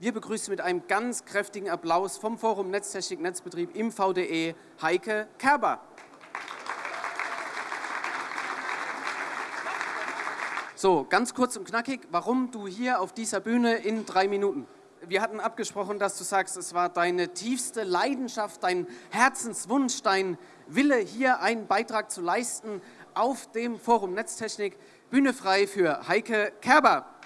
Wir begrüßen mit einem ganz kräftigen Applaus vom Forum Netztechnik Netzbetrieb im VDE Heike Kerber. So, ganz kurz und knackig, warum du hier auf dieser Bühne in drei Minuten? Wir hatten abgesprochen, dass du sagst, es war deine tiefste Leidenschaft, dein Herzenswunsch, dein Wille, hier einen Beitrag zu leisten auf dem Forum Netztechnik. Bühne frei für Heike Kerber.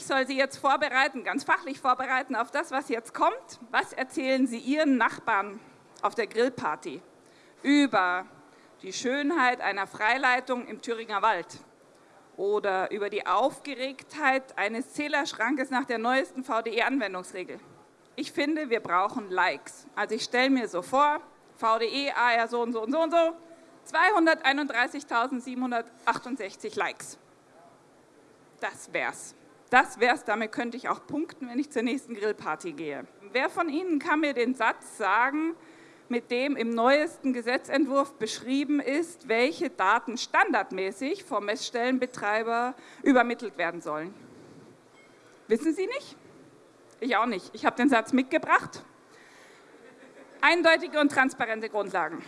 Ich soll Sie jetzt vorbereiten, ganz fachlich vorbereiten auf das, was jetzt kommt. Was erzählen Sie Ihren Nachbarn auf der Grillparty über die Schönheit einer Freileitung im Thüringer Wald oder über die Aufgeregtheit eines Zählerschrankes nach der neuesten VDE-Anwendungsregel. Ich finde, wir brauchen Likes. Also ich stelle mir so vor, VDE, AR so und so und so und so, 231.768 Likes. Das wär's. Das wär's, damit könnte ich auch punkten, wenn ich zur nächsten Grillparty gehe. Wer von Ihnen kann mir den Satz sagen, mit dem im neuesten Gesetzentwurf beschrieben ist, welche Daten standardmäßig vom Messstellenbetreiber übermittelt werden sollen. Wissen Sie nicht? Ich auch nicht. Ich habe den Satz mitgebracht. Eindeutige und transparente Grundlagen.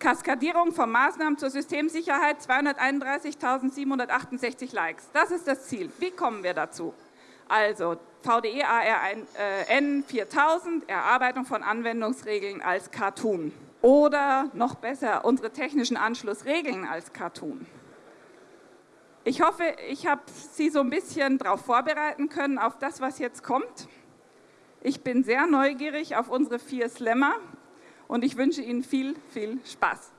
Kaskadierung von Maßnahmen zur Systemsicherheit, 231.768 Likes. Das ist das Ziel. Wie kommen wir dazu? Also VDE ARN 4000, Erarbeitung von Anwendungsregeln als Cartoon. Oder noch besser, unsere technischen Anschlussregeln als Cartoon. Ich hoffe, ich habe Sie so ein bisschen darauf vorbereiten können, auf das, was jetzt kommt. Ich bin sehr neugierig auf unsere vier Slammer und ich wünsche Ihnen viel, viel Spaß.